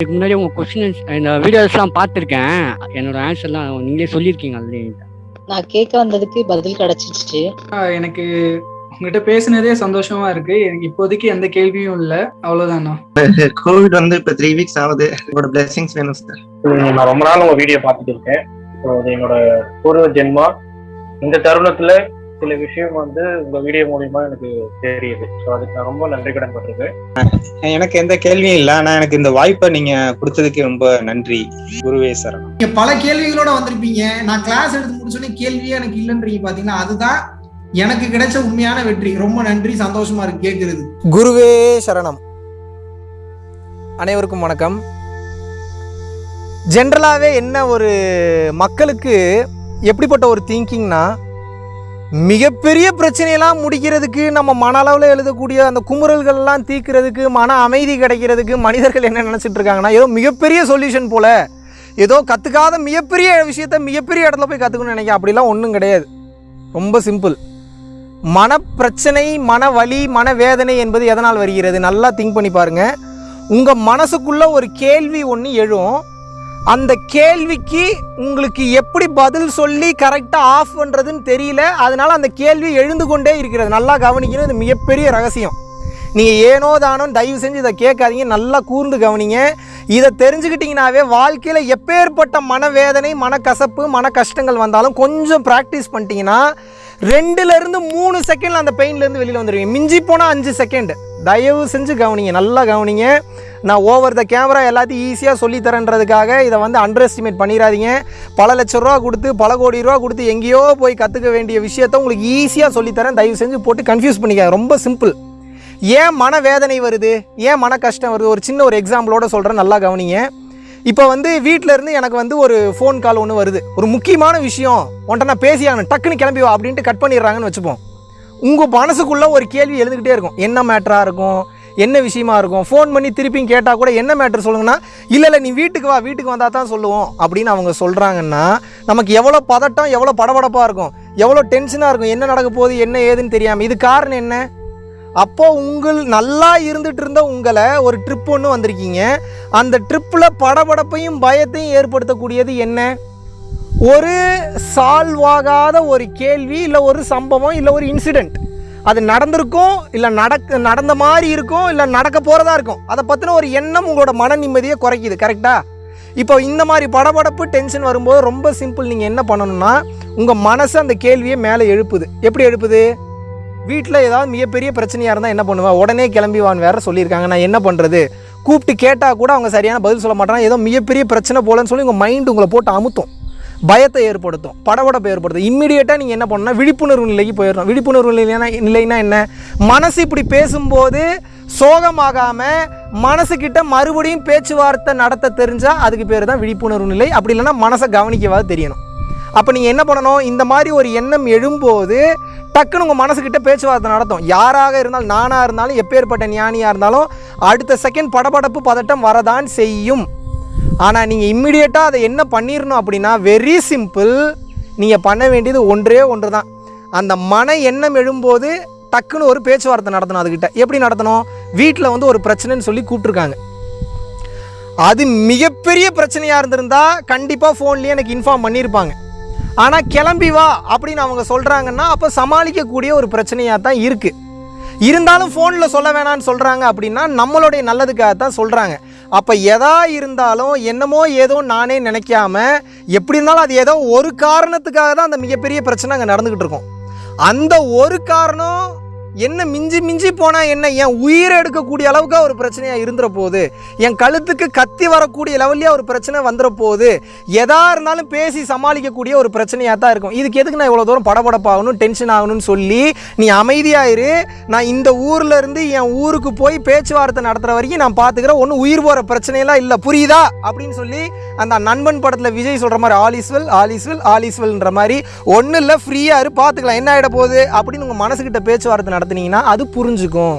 இதுக்கு முன்னாடி உங்கள் கொஸ்டின்ஸ் இந்த வீடியோஸ்லாம் பார்த்துருக்கேன். என்னோட ஆன்சர்லாம் நீங்களே சொல்லியிருக்கீங்க ஆல்ரெடி நான் கேட்க வந்ததுக்கு பதில் கிடைச்சிச்சு எனக்கு உங்ககிட்ட பேசுனதே சந்தோஷமா இருக்கு. எனக்கு இப்போதைக்கு எந்த கேள்வியும் இல்ல. அவ்வளவுதாண்ணா கோவிட் வந்து இப்ப த்ரீ வீக்ஸ் ஆகுது. உங்களோட பிளெஸிங்ஸ் வேணும் சார் நான் ரொம்ப நாள் உங்க வீடியோ பார்த்துட்டு இருக்கேன். ஸோ அது என்னோட பூர்வ ஜென்மா. இந்த தருணத்துல சில விஷயம் வந்து உங்க வீடியோ மூலியமா எனக்கு தெரியுது. ஸோ அதுக்கு நான் ரொம்ப நன்றி கடன் பட்டிருக்கேன் எனக்கு எந்த கேள்வியும் இல்லை. ஆனா எனக்கு இந்த வாய்ப்பை நீங்க கொடுத்ததுக்கு ரொம்ப நன்றி. குருவே சரணம். நீங்க பல கேள்விகளோட வந்திருப்பீங்க. நான் கிளாஸ் எடுத்து முடிச்சோடனே கேள்வியே எனக்கு இல்லைன்றீங்க பாத்தீங்களா? அதுதான் எனக்கு கிடைச்ச உண்மையான வெற்றி. ரொம்ப நன்றி. சந்தோஷமா இருக்கு கேட்கறது குருவே சரணம். அனைவருக்கும் வணக்கம். ஜென்ரலாகவே என்ன ஒரு மக்களுக்கு எப்படிப்பட்ட ஒரு திங்கிங்னா மிகப்பெரிய பிரச்சனையெல்லாம் முடிக்கிறதுக்கு நம்ம மன அளவில் எழுதக்கூடிய அந்த குமுறல்கள்லாம் தீக்கிறதுக்கு மன அமைதி கிடைக்கிறதுக்கு மனிதர்கள் என்ன நினச்சிட்டு இருக்காங்கன்னா ஏதோ மிகப்பெரிய சொல்யூஷன் போல் ஏதோ கற்றுக்காத மிகப்பெரிய விஷயத்த மிகப்பெரிய இடத்துல போய் கற்றுக்கணும்னு நினைக்க அப்படிலாம் ஒன்றும் கிடையாது. ரொம்ப சிம்பிள் மனப்பிரச்சனை மன வலி மனவேதனை என்பது எதனால் வருகிறது? நல்லா திங்க் பண்ணி பாருங்கள் உங்கள் மனசுக்குள்ளே ஒரு கேள்வி ஒன்று எழும். அந்த கேள்விக்கு உங்களுக்கு எப்படி பதில் சொல்லி கரெக்டாக ஆஃப் பண்ணுறதுன்னு தெரியல. அதனால் அந்த கேள்வி எழுந்து கொண்டே இருக்கிறது. நல்லா கவனிக்கணும். இது மிகப்பெரிய ரகசியம். நீங்கள் ஏனோ தானோ தயவு செஞ்சு இதை கேட்காதீங்க. நல்லா கூர்ந்து கவனிங்க. இதை தெரிஞ்சுக்கிட்டிங்கனாவே வாழ்க்கையில் எப்பேற்பட்ட மனவேதனை மனக்கசப்பு மன கஷ்டங்கள் வந்தாலும் கொஞ்சம் ப்ராக்டிஸ் பண்ணிட்டீங்கன்னா ரெண்டுலேருந்து மூணு செகண்டில் அந்த பெயின்லேருந்து வெளியில் வந்துடுவீங்க மிஞ்சி போனால் அஞ்சு செகண்ட் தயவு செஞ்சு கவனிங்க. நல்லா கவனிங்க. நான் ஓவர் த கேமரா எல்லாத்தையும் ஈஸியாக சொல்லித்தரேன்றதுக்காக இதை வந்து அண்டர் எஸ்டிமேட் பண்ணிடாதீங்க. பல லட்ச ரூபா கொடுத்து பல கோடி ரூபா கொடுத்து எங்கேயோ போய் கற்றுக்க வேண்டிய விஷயத்த உங்களுக்கு ஈஸியாக சொல்லித்தரேன் தயவு செஞ்சு போட்டு கன்ஃபியூஸ் பண்ணிக்க ரொம்ப சிம்பிள் ஏன் மனவேதனை வருது? ஏன் மன கஷ்டம் வருது? ஒரு சின்ன ஒரு எக்ஸாம்பிளோட சொல்கிறேன் நல்லா கவனிங்க. இப்போ வந்து வீட்டிலேருந்து எனக்கு வந்து ஒரு ஃபோன் கால் ஒன்று வருது. ஒரு முக்கியமான விஷயம். உன்ட்ட நான் பேசியாகணும் டக்குன்னு கிளம்பி வா அப்படின்ட்டு கட் பண்ணிடுறாங்கன்னு வச்சுப்போம். உங்கள் மனசுக்குள்ளே ஒரு கேள்வி எழுந்துக்கிட்டே இருக்கும். என்ன மேட்டராக இருக்கும்? என்ன விஷயமா இருக்கும்? ஃபோன் பண்ணி திருப்பியும் கேட்டால் கூட என்ன மேட்ரு சொல்லுங்கன்னா இல்லை இல்லை நீ வீட்டுக்கு வா வீட்டுக்கு வந்தால் தான் சொல்லுவோம். அப்படின்னு அவங்க சொல்கிறாங்கன்னா நமக்கு எவ்வளோ பதட்டம் எவ்வளோ படபடப்பாக இருக்கும்? எவ்வளோ டென்ஷனாக இருக்கும்? என்ன நடக்க போகுது? என்ன ஏதுன்னு தெரியாமல் இது காரணம் என்ன? அப்போ உங்கள் நல்லா இருந்துட்டு இருந்த உங்களை ஒரு ட்ரிப் ஒன்று வந்திருக்கீங்க. அந்த ட்ரிப்பில் படபடப்பையும் பயத்தையும் ஏற்படுத்தக்கூடியது என்ன? ஒரு சால்வ் ஆகாத ஒரு கேள்வி இல்லை ஒரு சம்பவம் இல்லை ஒரு இன்சிடெண்ட் அது நடந்திருக்கும் இல்லை நடக்க நடந்த மாதிரி இருக்கும் இல்லை நடக்க போகிறதா இருக்கும். அதை பற்றின ஒரு எண்ணம் உங்களோட மன நிம்மதியை குறைக்குது கரெக்டாக இப்போ இந்த மாதிரி படபடப்பு டென்ஷன் வரும்போது ரொம்ப சிம்பிள் நீங்கள் என்ன பண்ணணும்னா உங்கள் மனசு அந்த கேள்வியை மேலே எழுப்புது. எப்படி எழுப்புது? வீட்டில் ஏதாவது மிகப்பெரிய பிரச்சனையாக இருந்தால் என்ன பண்ணுவேன் உடனே கிளம்பி வான்னு வேற சொல்லியிருக்காங்க. நான் என்ன பண்ணுறது கூப்பிட்டு கேட்டால் கூட அவங்க சரியான பதில் சொல்ல மாட்டாங்க. ஏதோ மிகப்பெரிய பிரச்சனை போலன்னு சொல்லி உங்கள் மைண்டு உங்களை போட்டு அமுத்தும். பயத்தை ஏற்படுத்தும் படபடப்பை ஏற்படுத்தும். இம்மிடியேட்டாக நீங்கள் என்ன பண்ணணும்னா விழிப்புணர்வு நிலைக்கு போயிடணும். விழிப்புணர்வு நிலைனா நிலைனா என்ன? மனசு இப்படி பேசும்போது சோகமாகாமல் மனசுக்கிட்ட மறுபடியும் பேச்சுவார்த்தை நடத்த தெரிஞ்சால் அதுக்கு பேர் தான் விழிப்புணர்வு நிலை. அப்படி இல்லைன்னா மனசை கவனிக்கவாது தெரியணும். அப்போ நீங்கள் என்ன பண்ணணும்? இந்த மாதிரி ஒரு எண்ணம் எழும்போது டக்குன்னு உங்கள் மனசுக்கிட்ட பேச்சுவார்த்தை நடத்தும். யாராக இருந்தாலும் நானாக இருந்தாலும் எப்பேற்பட்ட ஞானியாக இருந்தாலும் அடுத்த செகண்ட் படபடப்பு பதட்டம் வரதான் செய்யும். ஆனால் நீங்கள் இம்மிடியேட்டாக அதை என்ன பண்ணிடணும் அப்படின்னா வெரி சிம்பிள் நீங்கள் பண்ண வேண்டியது ஒன்றே ஒன்று தான் அந்த மன எண்ணம் எழும்போது டக்குன்னு ஒரு பேச்சுவார்த்தை நடத்தணும் அதுக்கிட்ட எப்படி நடத்தணும்? வீட்டில் வந்து ஒரு பிரச்சனைன்னு சொல்லி கூப்பிட்ருக்காங்க அது மிகப்பெரிய பிரச்சனையாக இருந்திருந்தால் கண்டிப்பாக ஃபோன்லேயே எனக்கு இன்ஃபார்ம் பண்ணியிருப்பாங்க ஆனால் கிளம்பி வா அப்படின்னு அவங்க சொல்கிறாங்கன்னா அப்போ சமாளிக்கக்கூடிய ஒரு பிரச்சனையாக தான் இருக்குது இருந்தாலும் ஃபோனில் சொல்ல வேணான்னு சொல்கிறாங்க அப்படின்னா நம்மளுடைய நல்லதுக்காக தான் சொல்கிறாங்க அப்போ எதா இருந்தாலும் என்னமோ ஏதோ நானே நினைக்காம எப்படி இருந்தாலும் அது ஏதோ ஒரு காரணத்துக்காக தான் அந்த மிகப்பெரிய பிரச்சனை அங்கே நடந்துக்கிட்டு இருக்கும். அந்த ஒரு காரணம் என்ன மிஞ்சி மிஞ்சி போனால் என்ன? என் உயிரை எடுக்கக்கூடிய அளவுக்கு ஒரு பிரச்சனையாக இருந்துற போகுது என் கழுத்துக்கு கத்தி வரக்கூடிய லெவல்லையே ஒரு பிரச்சனை வந்துட போகுது எதா இருந்தாலும் பேசி சமாளிக்கக்கூடிய ஒரு பிரச்சனையாக தான் இருக்கும். இதுக்கு எதுக்கு நான் இவ்வளோ தூரம் படபடப்பாகணும் டென்ஷன் ஆகணும்னு சொல்லி நீ அமைதியாயிரு நான் இந்த ஊரில் இருந்து என் ஊருக்கு போய் பேச்சுவார்த்தை நடத்துகிற வரைக்கும் நான் பார்த்துக்கிறேன் ஒன்றும் உயிர் போகிற பிரச்சனையெல்லாம் இல்லை. புரியுதா? அப்படின்னு சொல்லி அந்த நண்பன் படத்தில் விஜய் சொல்கிற மாதிரி ஆலிஸ்வெல் ஆலிஸ்வெல் ஆலிஸ்வெல்ன்ற மாதிரி ஒன்றும் இல்லை ஃப்ரீயாக இரு பார்த்துக்கலாம் என்ன ஆகிட போகுது? அப்படின்னு உங்கள் மனசுக்கிட்ட பேச்சுவார்த்தை நடத்துனீங்கன்னா அது புரிஞ்சுக்கும்.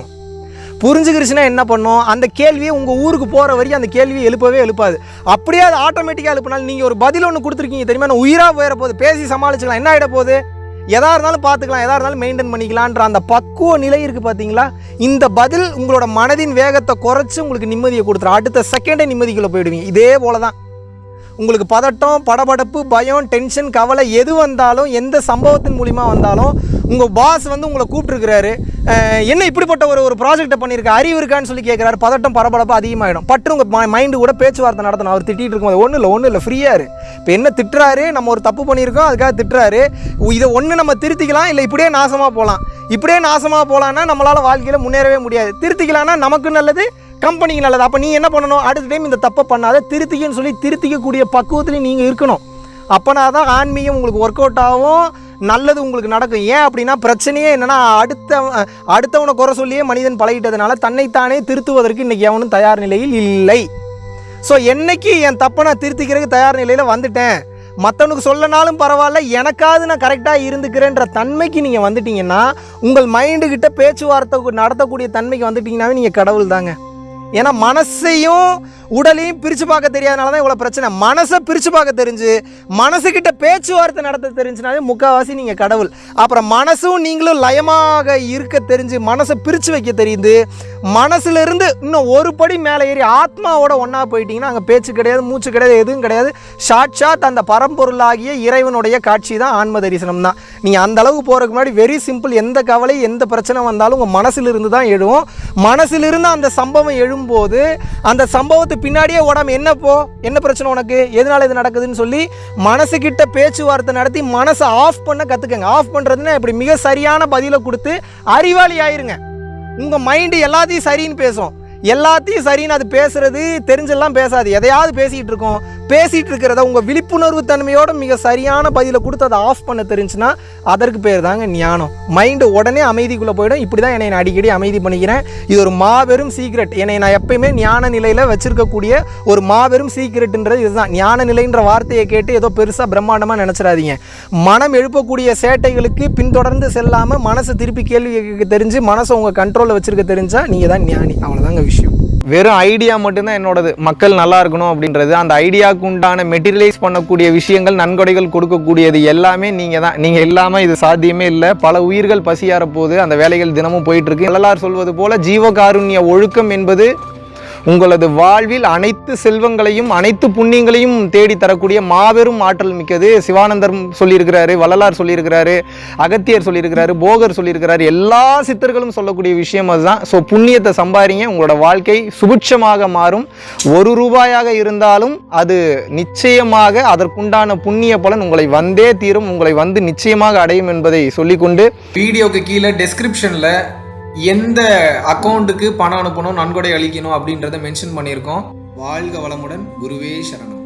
புரிஞ்சுக்கிருச்சுன்னா என்ன பண்ணும்? அந்த கேள்வியை உங்கள் ஊருக்கு போகிற வரைக்கும் அந்த கேள்வியை எழுப்பவே எழுப்பாது. அப்படியே அது ஆட்டோமேட்டிக்காக எழுப்பினாலும் நீங்கள் ஒரு பதில் ஒன்று கொடுத்துருக்கீங்க தெரியுமா? நான் உயிராக போயிட போகுது பேசி சமாளிச்சுக்கலாம். என்ன ஆகிட போகுது? எதா இருந்தாலும் பார்த்துக்கலாம் எதா இருந்தாலும் மெயின்டைன் பண்ணிக்கலான்ற அந்த பக்குவ நிலை இருக்குது பார்த்தீங்களா இந்த பதில் உங்களோட மனதின் வேகத்தை குறைச்சி உங்களுக்கு நிம்மதியை கொடுத்துரும். அடுத்த செகண்டே நிம்மதிக்குள்ளே போயிடுவீங்க. இதே போல தான் உங்களுக்கு பதட்டம் படபடப்பு பயம் டென்ஷன் கவலை எது வந்தாலும் எந்த சம்பவத்தின் மூலிமா வந்தாலும் உங்கள் பாஸ் வந்து உங்களை கூப்பிட்டுருக்கிறாரு. என்ன இப்படிப்பட்ட ஒரு ஒரு ப்ராஜெக்டை பண்ணியிருக்க? அறிவு இருக்கான்னு சொல்லி கேட்குறாரு பதட்டம் பரபரப்பு அதிகமாகிடும் பட்டு உங்கள் மைண்டு கூட பேச்சுவார்த்தை நடத்தணும். அவர் திட்டிகிட்டு இருக்கும்போது ஒன்றும் இல்லை ஒன்றும் இல்லை ஃப்ரீயாக இப்போ என்ன திட்டுறாரு? நம்ம ஒரு தப்பு பண்ணியிருக்கோம் அதுக்காக திட்டுறாரு. இதை ஒன்று நம்ம திருத்திக்கலாம் இல்லை இப்படியே நாசமாக போகலாம் இப்படியே நாசமாக போகலான்னா நம்மளால் வாழ்க்கையில் முன்னேறவே முடியாது. திருத்திக்கலாம்னா நமக்கு நல்லது கம்பெனிக்கு நல்லது. அப்போ நீ என்ன பண்ணணும்? அடுத்த டைம் இந்த தப்பை பண்ணாத. திருத்திக்கன்னு சொல்லி திருத்திக்கக்கூடிய பக்குவத்துலேயும் நீங்கள் இருக்கணும். அப்போனா தான் ஆன்மீகம் உங்களுக்கு ஒர்க் அவுட் ஆகும். நல்லது உங்களுக்கு நடக்கும். ஏன் அப்படின்னா பிரச்சனையே என்னென்னா அடுத்த அடுத்தவனை குறை சொல்லியே மனிதன் பழகிட்டதுனால தன்னைத்தானே திருத்துவதற்கு இன்றைக்கி எவனும் தயார் நிலையில் இல்லை. ஸோ என்னைக்கு என் தப்பை நான் திருத்திக்கிறதுக்கு தயார் நிலையில் வந்துட்டேன். மற்றவனுக்கு சொல்லனாலும் பரவாயில்ல. எனக்காவது நான் கரெக்டாக இருந்துக்கிறேன்ற தன்மைக்கு நீங்கள் வந்துட்டீங்கன்னா உங்கள் மைண்டுக்கிட்ட பேச்சுவார்த்தை நடத்தக்கூடிய தன்மைக்கு வந்துட்டீங்கன்னாவே நீங்கள் கடவுள் தாங்க ஏன்னா மனசையும் உடலையும் பிரித்து பார்க்க தெரியாதனால தான் இவ்வளோ பிரச்சனை. மனசை பிரித்து பார்க்க தெரிஞ்சு மனசுக்கிட்ட பேச்சுவார்த்தை நடத்த தெரிஞ்சுனாலே முக்கால்வாசி நீங்கள் கடவுள். அப்புறம் மனசும் நீங்களும் லயமாக இருக்க தெரிஞ்சு மனசை பிரித்து வைக்க தெரியுது. மனசுலேருந்து இன்னும் ஒரு படி மேலே ஏறி ஆத்மாவோட ஒன்றா போயிட்டீங்கன்னா அங்கே பேச்சு கிடையாது மூச்சு கிடையாது எதுவும் கிடையாது. ஷாட்ஷாத் அந்த பரம்பொருளாகிய இறைவனுடைய காட்சி தான் ஆன்ம தரிசனம் தான். நீங்கள் அந்த அளவுக்கு போகிறதுக்கு முன்னாடி வெரி சிம்பிள் எந்த கவலை எந்த பிரச்சனை வந்தாலும் உங்கள் மனசிலிருந்து தான் எழுவும். மனசிலிருந்து அந்த சம்பவம் எழும்போது அந்த சம்பவத்தை பின்னாடியே உடம்பு என்ன போ? என்ன பிரச்சனை உனக்கு? எதனால இது நடக்குதுன்னு சொல்லி மனசுக்கிட்ட பேச்சுவார்த்தை நடத்தி மனசை ஆஃப் பண்ண கற்றுக்கங்க ஆஃப் பண்ணுறதுன்னா இப்படி மிக சரியான பதிலை கொடுத்து அறிவாளி ஆயிருங்க. உங்கள் மைண்டு எல்லாத்தையும் சரின்னு பேசும். எல்லாத்தையும் சரின்னு அது பேசுறது தெரிஞ்செல்லாம் பேசாது. எதையாவது பேசிகிட்டு இருக்கோம். பேசிகிட்டு இருக்கிறத உங்கள் விழிப்புணர்வு தன்மையோட மிக சரியான பதிலை கொடுத்து அதை ஆஃப் பண்ண தெரிஞ்சுன்னா அதற்கு பேர் தாங்க ஞானம். மைண்டு உடனே அமைதிக்குள்ளே போயிடும். இப்படி தான் என்னை நான் அடிக்கடி அமைதி பண்ணிக்கிறேன். இது ஒரு மாபெரும் சீக்ரெட் என்னை நான் எப்பயுமே ஞான நிலையில் வச்சுருக்கக்கூடிய ஒரு மாபெரும் சீக்ரெட்டுன்றது இதுதான். ஞான நிலைன்ற வார்த்தையை கேட்டு ஏதோ பெருசாக பிரம்மாண்டமாக நினச்சிடாதீங்க. மனம் எழுப்பக்கூடிய சேட்டைகளுக்கு பின்தொடர்ந்து செல்லாமல் மனசை திருப்பி கேள்வி கேட்க தெரிஞ்சு மனசை உங்கள் கண்ட்ரோலில் வச்சுருக்க தெரிஞ்சால் நீங்கள் தான் ஞானி. அவ்வளோதாங்க விஷயம். வெறும் ஐடியா மட்டும்தான் என்னோடது. மக்கள் நல்லா இருக்கணும் அப்படின்றது. அந்த ஐடியாவுக்கு உண்டான மெட்டீரியலைஸ் பண்ணக்கூடிய விஷயங்கள் நன்கொடைகள் கொடுக்கக்கூடியது எல்லாமே நீங்கள் தான் நீங்கள் இல்லாமல் இது சாத்தியமே இல்லை. பல உயிர்கள் பசியார போது அந்த வேலைகள் தினமும் போயிட்டுருக்கு எல்லாரும் சொல்வது போல் ஜீவகாருண்ய ஒழுக்கம் என்பது உங்களது வாழ்வில் அனைத்து செல்வங்களையும் அனைத்து புண்ணியங்களையும் தேடி தரக்கூடிய மாபெரும் ஆற்றல் மிக்கது சிவானந்தர் சொல்லியிருக்கிறாரு வள்ளலார் சொல்லியிருக்கிறாரு அகத்தியர் சொல்லியிருக்கிறாரு போகர் சொல்லியிருக்கிறாரு. எல்லா சித்தர்களும் சொல்லக்கூடிய விஷயம் அதுதான். ஸோ புண்ணியத்தை சம்பாதிங்க உங்களோட வாழ்க்கை சுபிட்சமாக மாறும். ஒரு ரூபாயாக இருந்தாலும் அது நிச்சயமாக அதற்குண்டான புண்ணிய பலன் உங்களை வந்தே தீரும். உங்களை வந்து நிச்சயமாக அடையும் என்பதை சொல்லிக்கொண்டு வீடியோக்கு கீழே டெஸ்கிரிப்ஷனில் எந்த அக்கௌண்ட்டுக்கு பணம் அனுப்பணும் நன்கொடை அளிக்கணும் அப்படின்றத மென்ஷன் பண்ணியிருக்கோம். வாழ்க வளமுடன். குருவே சரணம்.